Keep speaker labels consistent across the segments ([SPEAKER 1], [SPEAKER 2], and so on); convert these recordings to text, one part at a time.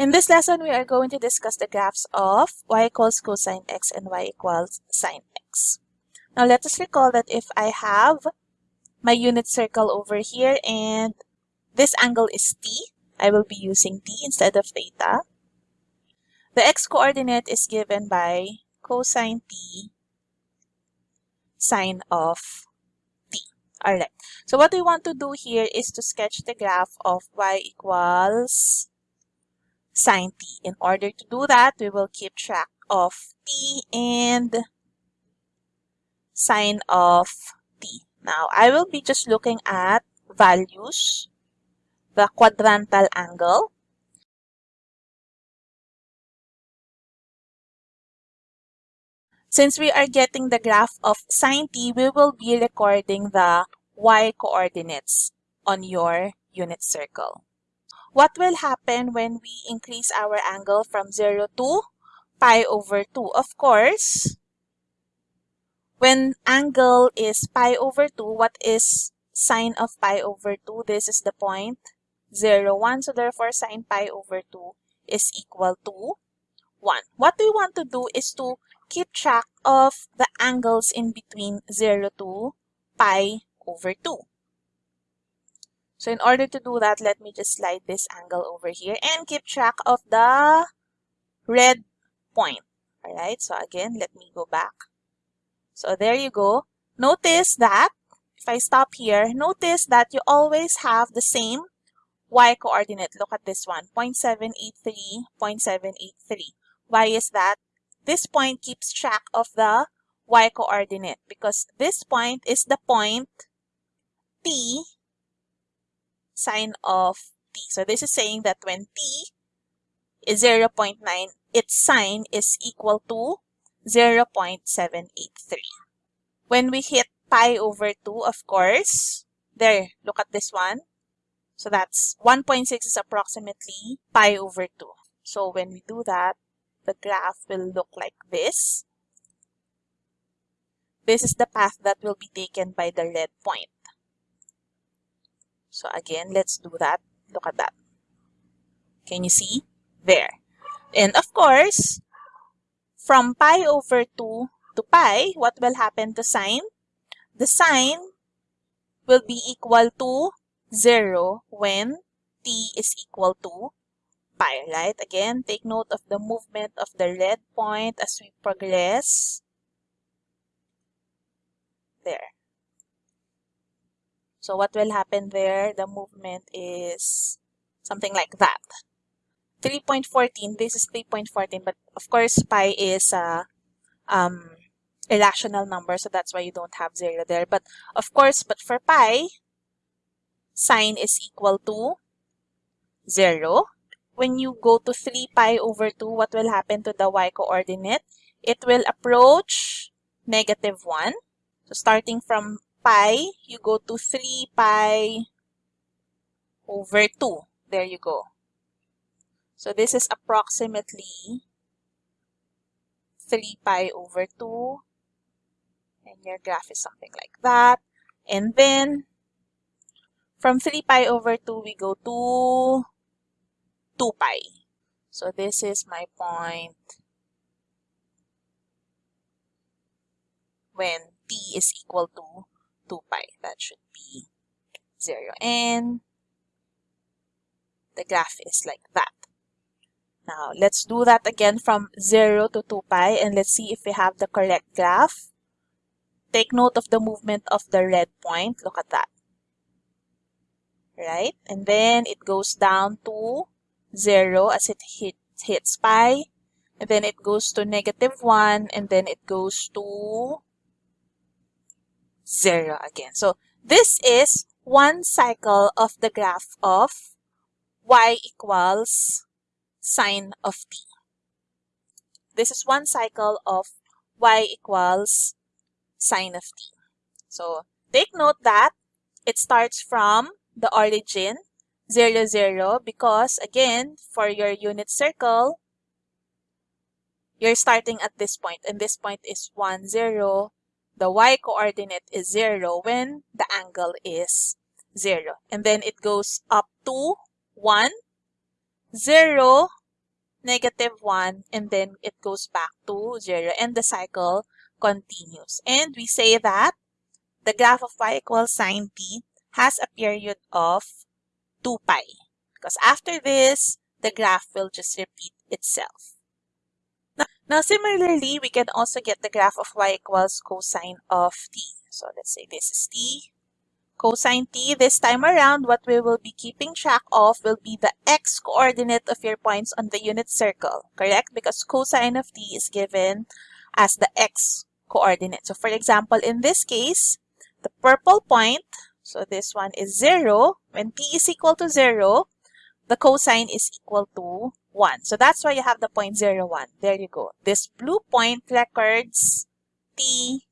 [SPEAKER 1] In this lesson, we are going to discuss the graphs of y equals cosine x and y equals sine x. Now, let us recall that if I have my unit circle over here and this angle is t, I will be using t instead of theta. The x-coordinate is given by cosine t sine of t. Alright, so what we want to do here is to sketch the graph of y equals sine t. In order to do that, we will keep track of t and sine of t. Now, I will be just looking at values, the quadrantal angle, Since we are getting the graph of sine t, we will be recording the y coordinates on your unit circle. What will happen when we increase our angle from 0 to pi over 2? Of course, when angle is pi over 2, what is sine of pi over 2? This is the point 0, 1. So therefore, sine pi over 2 is equal to 1. What we want to do is to keep track of the angles in between 0 to pi over 2. So in order to do that, let me just slide this angle over here and keep track of the red point. Alright, so again, let me go back. So there you go. Notice that, if I stop here, notice that you always have the same y coordinate. Look at this one, 0.783, 0.783. Why is that? This point keeps track of the y coordinate because this point is the point t sine of t. So this is saying that when t is 0 0.9, its sine is equal to 0 0.783. When we hit pi over 2, of course, there, look at this one. So that's 1.6 is approximately pi over 2. So when we do that, the graph will look like this. This is the path that will be taken by the red point. So again, let's do that. Look at that. Can you see? There. And of course, from pi over 2 to pi, what will happen to sine? The sine will be equal to 0 when t is equal to pi, right? Again, take note of the movement of the red point as we progress. There. So what will happen there? The movement is something like that. 3.14, this is 3.14, but of course pi is a um, irrational number, so that's why you don't have 0 there. But of course, but for pi, sine is equal to 0 when you go to 3 pi over 2, what will happen to the y-coordinate? It will approach negative 1. So starting from pi, you go to 3 pi over 2. There you go. So this is approximately 3 pi over 2. And your graph is something like that. And then, from 3 pi over 2, we go to 2 pi. So this is my point when t is equal to 2 pi. That should be 0. And the graph is like that. Now, let's do that again from 0 to 2 pi and let's see if we have the correct graph. Take note of the movement of the red point. Look at that. Right? And then it goes down to 0 as it hit, hits pi. And then it goes to negative 1 and then it goes to 0 again. So this is one cycle of the graph of y equals sine of t. This is one cycle of y equals sine of t. So take note that it starts from the origin 0, 0 because again, for your unit circle, you're starting at this point and this point is 1, 0. The y-coordinate is 0 when the angle is 0. And then it goes up to 1, 0, negative 1, and then it goes back to 0, and the cycle continues. And we say that the graph of y equals sine t has a period of 2 pi. Because after this, the graph will just repeat itself. Now, similarly, we can also get the graph of y equals cosine of t. So let's say this is t. Cosine t, this time around, what we will be keeping track of will be the x-coordinate of your points on the unit circle, correct? Because cosine of t is given as the x-coordinate. So for example, in this case, the purple point, so this one is 0. When t is equal to 0, the cosine is equal to 1. So that's why you have the point 0, 1. There you go. This blue point records t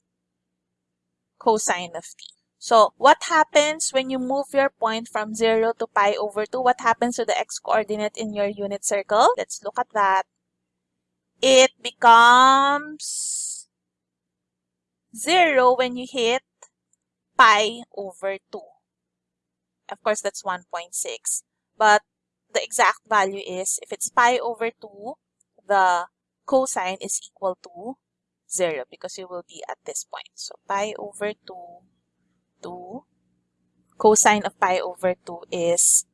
[SPEAKER 1] cosine of t. So what happens when you move your point from 0 to pi over 2? What happens to the x-coordinate in your unit circle? Let's look at that. It becomes 0 when you hit pi over 2. Of course, that's 1.6. But the exact value is, if it's pi over 2, the cosine is equal to 0 because you will be at this point. So pi over 2, 2, cosine of pi over 2 is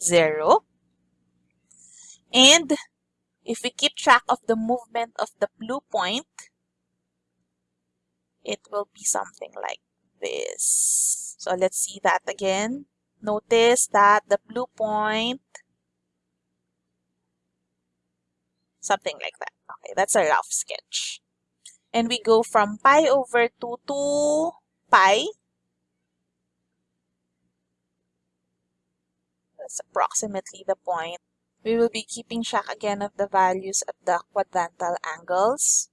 [SPEAKER 1] 0. And if we keep track of the movement of the blue point, it will be something like this. So let's see that again. Notice that the blue point something like that. Okay, that's a rough sketch. And we go from pi over 2 to pi. That's approximately the point. We will be keeping track again of the values of the quadrantal angles.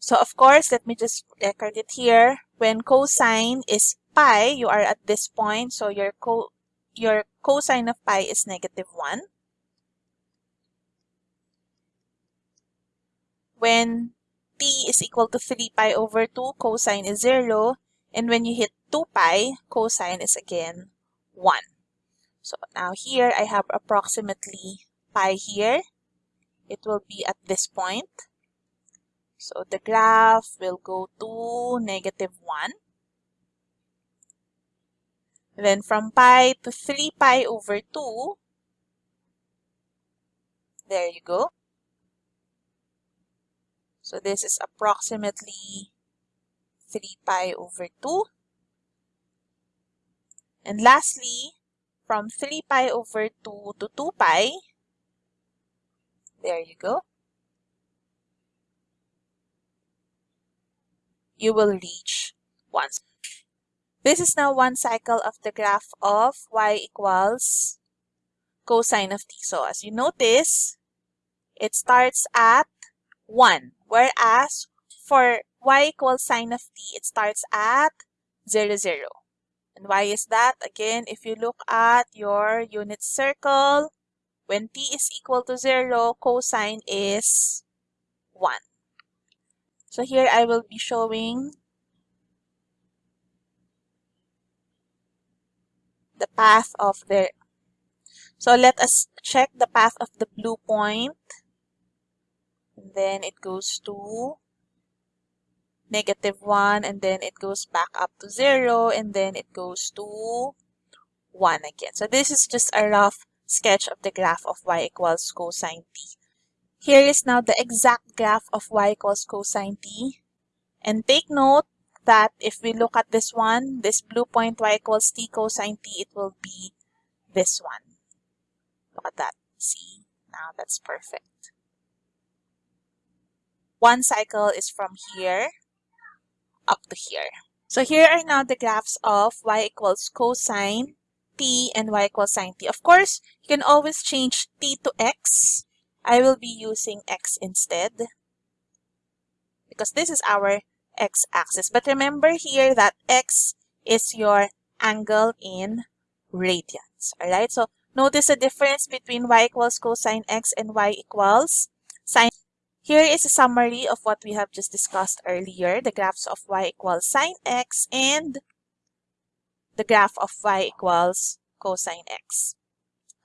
[SPEAKER 1] So of course, let me just record it here. When cosine is pi, you are at this point. So your, co your cosine of pi is negative 1. When t is equal to 3 pi over 2, cosine is 0. And when you hit 2 pi, cosine is again 1. So now here I have approximately pi here. It will be at this point. So the graph will go to negative 1. Then from pi to 3 pi over 2, there you go. So this is approximately 3 pi over 2. And lastly, from 3 pi over 2 to 2 pi, there you go, you will reach 1. This is now one cycle of the graph of y equals cosine of t. So as you notice, it starts at 1. Whereas for y equals sine of t, it starts at 0, 0. And why is that? Again, if you look at your unit circle, when t is equal to 0, cosine is 1. So here I will be showing the path of the... So let us check the path of the blue point and then it goes to negative 1 and then it goes back up to 0 and then it goes to 1 again. So this is just a rough sketch of the graph of y equals cosine t. Here is now the exact graph of y equals cosine t. And take note that if we look at this one, this blue point y equals t cosine t, it will be this one. Look at that. See? Now that's perfect. One cycle is from here up to here. So here are now the graphs of y equals cosine t and y equals sine t. Of course, you can always change t to x. I will be using x instead because this is our x-axis. But remember here that x is your angle in radians. Alright, so notice the difference between y equals cosine x and y equals sine here is a summary of what we have just discussed earlier, the graphs of y equals sine x and the graph of y equals cosine x.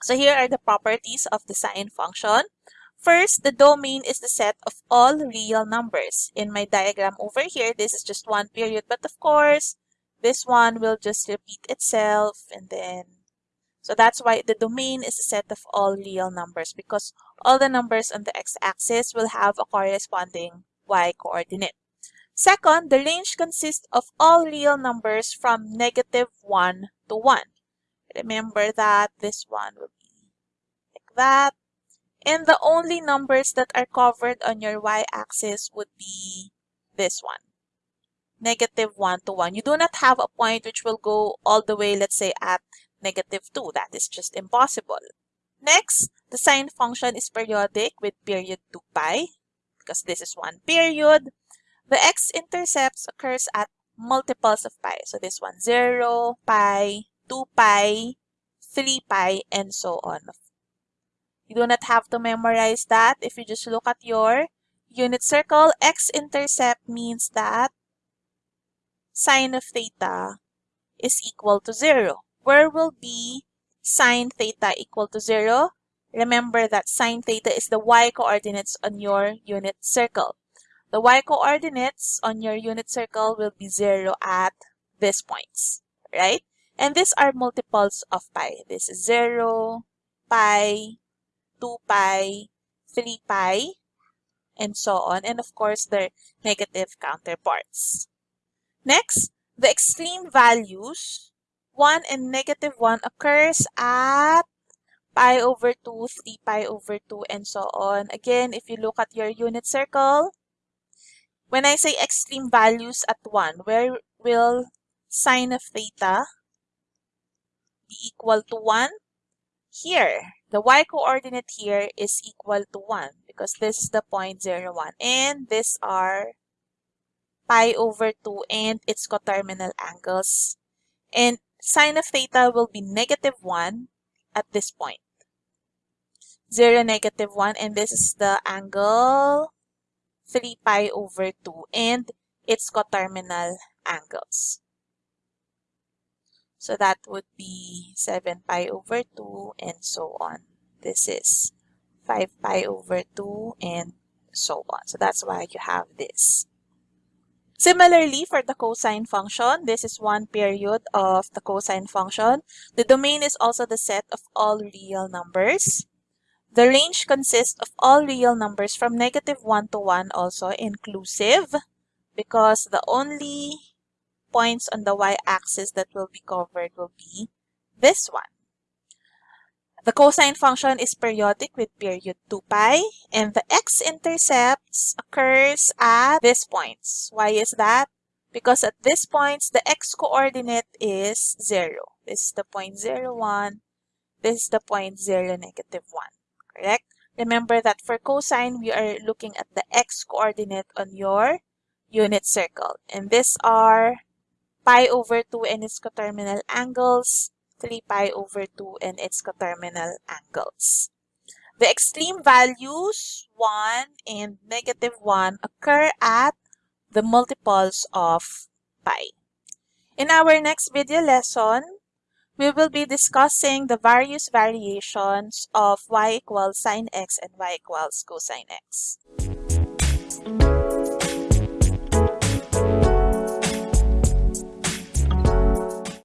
[SPEAKER 1] So here are the properties of the sine function. First, the domain is the set of all real numbers. In my diagram over here, this is just one period, but of course, this one will just repeat itself and then so that's why the domain is a set of all real numbers because all the numbers on the x-axis will have a corresponding y-coordinate. Second, the range consists of all real numbers from negative 1 to 1. Remember that this one will be like that. And the only numbers that are covered on your y-axis would be this one negative 1 to 1. You do not have a point which will go all the way, let's say, at negative 2. That is just impossible. Next, the sine function is periodic with period 2 pi because this is one period. The x-intercepts occurs at multiples of pi. So this one, 0, pi, 2 pi, 3 pi, and so on. You do not have to memorize that. If you just look at your unit circle, x-intercept means that sine of theta is equal to 0. Where will be sine theta equal to 0? Remember that sine theta is the y-coordinates on your unit circle. The y-coordinates on your unit circle will be 0 at these points, right? And these are multiples of pi. This is 0, pi, 2 pi, 3 pi, and so on. And of course, their negative counterparts. Next, the extreme values, 1 and negative 1 occurs at pi over 2, 3 pi over 2, and so on. Again, if you look at your unit circle, when I say extreme values at 1, where will sine of theta be equal to 1? Here, the y-coordinate here is equal to 1 because this is the point 0, 1. And these are pi over 2 and its coterminal angles. And sine of theta will be negative 1 at this point. 0, negative 1, and this is the angle 3 pi over 2 and its coterminal angles. So that would be 7 pi over 2 and so on. This is 5 pi over 2 and so on. So that's why you have this. Similarly, for the cosine function, this is one period of the cosine function. The domain is also the set of all real numbers. The range consists of all real numbers from negative 1 to 1 also inclusive because the only points on the y-axis that will be covered will be this one. The cosine function is periodic with period 2 pi, and the x-intercepts occurs at these points. Why is that? Because at these points, the x-coordinate is 0. This is the point 0, 1. This is the point 0, negative 1. Correct? Remember that for cosine, we are looking at the x-coordinate on your unit circle. And these are pi over 2 and its coterminal angles, 3 pi over 2 and its coterminal angles. The extreme values 1 and negative 1 occur at the multiples of pi. In our next video lesson, we will be discussing the various variations of y equals sine x and y equals cosine x.